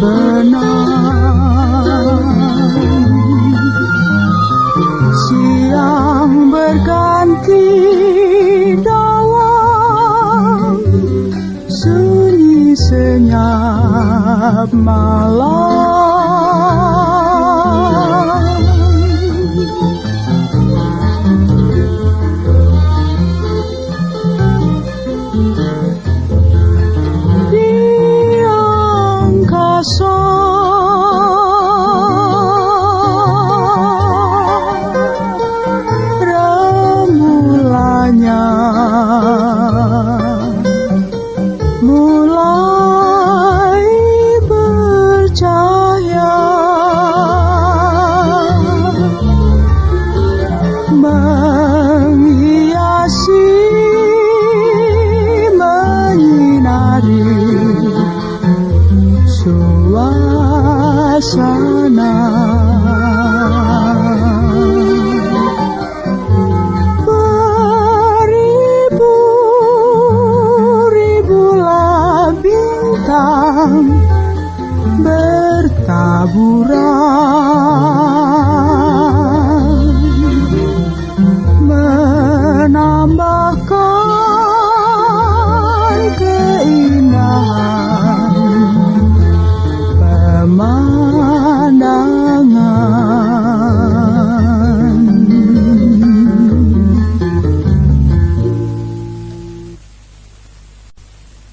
terbenam Siang berganti dalam sunyi senyap malam sana. Beribu-ribu bintang bertaburan.